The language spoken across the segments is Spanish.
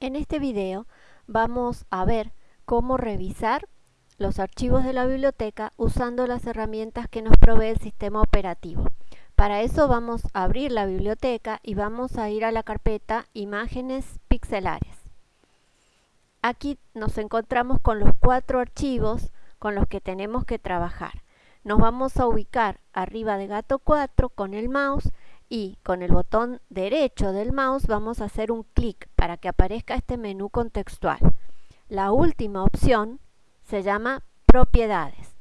En este video vamos a ver cómo revisar los archivos de la biblioteca usando las herramientas que nos provee el sistema operativo. Para eso vamos a abrir la biblioteca y vamos a ir a la carpeta Imágenes pixelares. Aquí nos encontramos con los cuatro archivos con los que tenemos que trabajar. Nos vamos a ubicar arriba de Gato 4 con el mouse y con el botón derecho del mouse vamos a hacer un clic para que aparezca este menú contextual. La última opción se llama propiedades.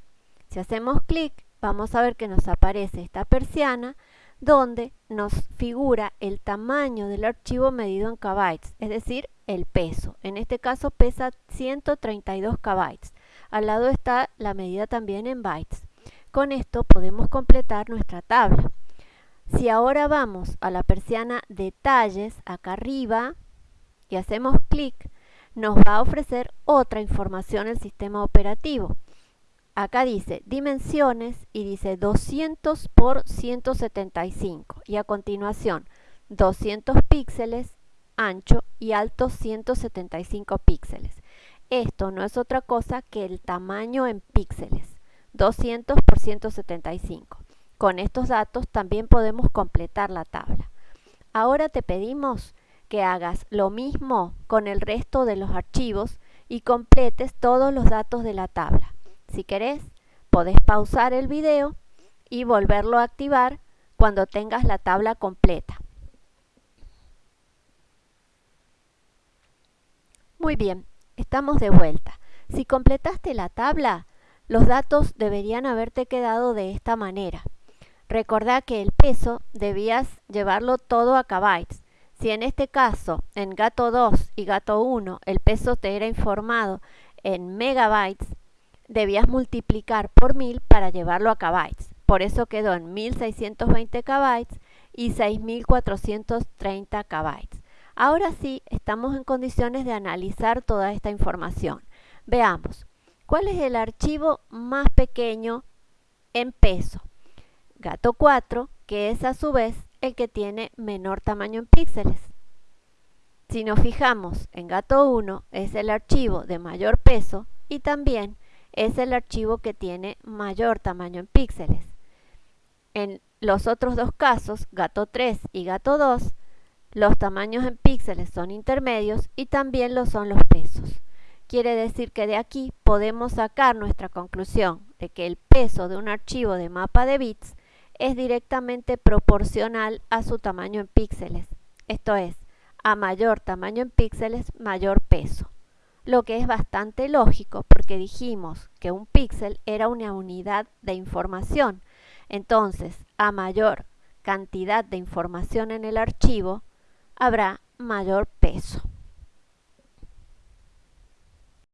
Si hacemos clic vamos a ver que nos aparece esta persiana donde nos figura el tamaño del archivo medido en kbytes, es decir, el peso. En este caso pesa 132 kbytes. Al lado está la medida también en bytes. Con esto podemos completar nuestra tabla. Si ahora vamos a la persiana Detalles, acá arriba, y hacemos clic, nos va a ofrecer otra información el sistema operativo. Acá dice dimensiones y dice 200 por 175 y a continuación 200 píxeles, ancho y alto 175 píxeles. Esto no es otra cosa que el tamaño en píxeles, 200 por 175. Con estos datos también podemos completar la tabla. Ahora te pedimos que hagas lo mismo con el resto de los archivos y completes todos los datos de la tabla. Si querés, podés pausar el video y volverlo a activar cuando tengas la tabla completa. Muy bien, estamos de vuelta. Si completaste la tabla, los datos deberían haberte quedado de esta manera. Recordá que el peso debías llevarlo todo a kbytes. Si en este caso, en gato 2 y gato 1, el peso te era informado en megabytes, debías multiplicar por 1000 para llevarlo a kbytes. Por eso quedó en 1620 kbytes y 6430 kbytes. Ahora sí, estamos en condiciones de analizar toda esta información. Veamos, ¿cuál es el archivo más pequeño en peso? Gato 4, que es a su vez el que tiene menor tamaño en píxeles. Si nos fijamos en gato 1 es el archivo de mayor peso y también es el archivo que tiene mayor tamaño en píxeles. En los otros dos casos, gato 3 y gato 2, los tamaños en píxeles son intermedios y también lo son los pesos. Quiere decir que de aquí podemos sacar nuestra conclusión de que el peso de un archivo de mapa de bits es directamente proporcional a su tamaño en píxeles. Esto es, a mayor tamaño en píxeles, mayor peso. Lo que es bastante lógico porque dijimos que un píxel era una unidad de información. Entonces, a mayor cantidad de información en el archivo, habrá mayor peso.